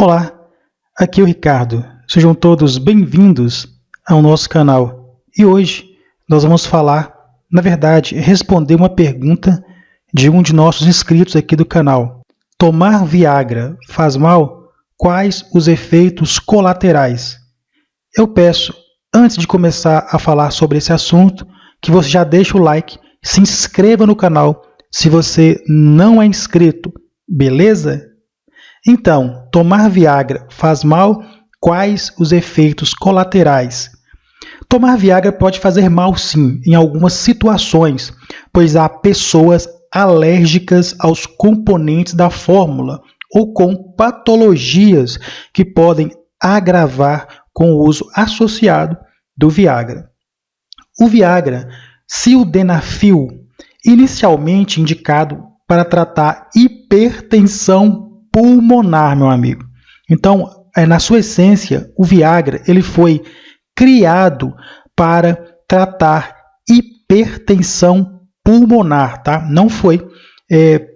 Olá, aqui é o Ricardo. Sejam todos bem-vindos ao nosso canal. E hoje nós vamos falar, na verdade, responder uma pergunta de um de nossos inscritos aqui do canal. Tomar Viagra faz mal? Quais os efeitos colaterais? Eu peço, antes de começar a falar sobre esse assunto, que você já deixe o like, se inscreva no canal se você não é inscrito, beleza? Então, tomar Viagra faz mal? Quais os efeitos colaterais? Tomar Viagra pode fazer mal sim, em algumas situações, pois há pessoas alérgicas aos componentes da fórmula ou com patologias que podem agravar com o uso associado do Viagra. O Viagra, sildenafil, inicialmente indicado para tratar hipertensão pulmonar, meu amigo. Então, é, na sua essência, o Viagra ele foi criado para tratar hipertensão pulmonar, tá? Não foi é,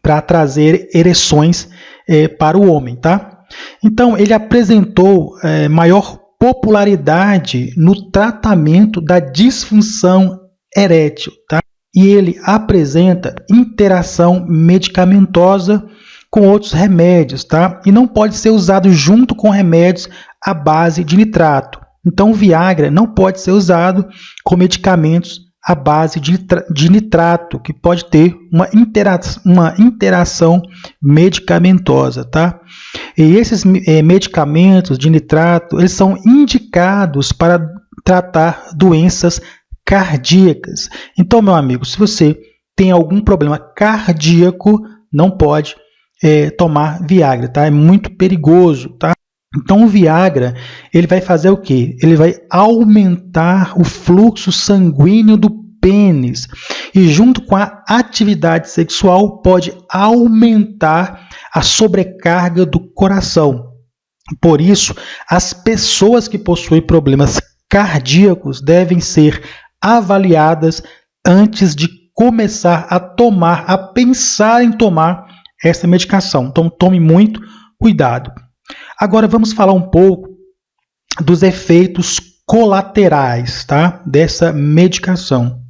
para trazer ereções é, para o homem, tá? Então, ele apresentou é, maior popularidade no tratamento da disfunção erétil, tá? E ele apresenta interação medicamentosa com outros remédios, tá? E não pode ser usado junto com remédios à base de nitrato. Então, o Viagra não pode ser usado com medicamentos à base de, nitrato, que pode ter uma, intera uma interação medicamentosa, tá? E esses é, medicamentos de nitrato, eles são indicados para tratar doenças cardíacas. Então, meu amigo, se você tem algum problema cardíaco, não pode é, tomar Viagra, tá? É muito perigoso, tá? Então o Viagra, ele vai fazer o quê? Ele vai aumentar o fluxo sanguíneo do pênis e junto com a atividade sexual pode aumentar a sobrecarga do coração. Por isso, as pessoas que possuem problemas cardíacos devem ser avaliadas antes de começar a tomar, a pensar em tomar essa medicação. Então, tome muito cuidado. Agora, vamos falar um pouco dos efeitos colaterais tá? dessa medicação.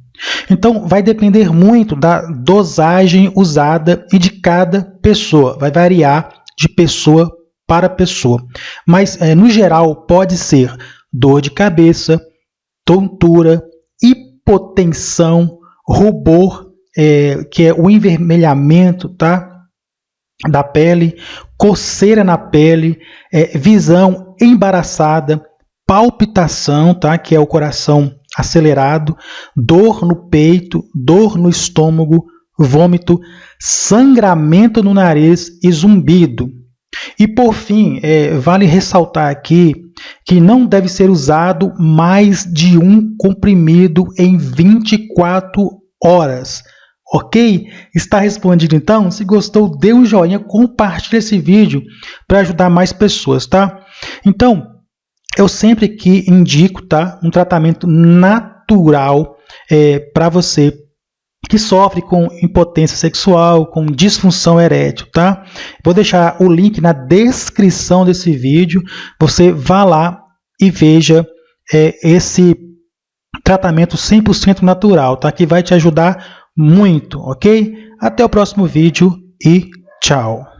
Então, vai depender muito da dosagem usada e de cada pessoa. Vai variar de pessoa para pessoa. Mas, é, no geral, pode ser dor de cabeça, tontura, hipotensão, rubor, é, que é o envermelhamento, tá? Da pele, coceira na pele, é, visão embaraçada, palpitação, tá? que é o coração acelerado, dor no peito, dor no estômago, vômito, sangramento no nariz e zumbido. E por fim, é, vale ressaltar aqui que não deve ser usado mais de um comprimido em 24 horas. Ok? Está respondido então? Se gostou, dê um joinha, compartilhe esse vídeo para ajudar mais pessoas, tá? Então, eu sempre que indico, tá? Um tratamento natural é, para você que sofre com impotência sexual, com disfunção erétil, tá? Vou deixar o link na descrição desse vídeo. Você vá lá e veja é, esse tratamento 100% natural, tá? Que vai te ajudar muito, ok? Até o próximo vídeo e tchau!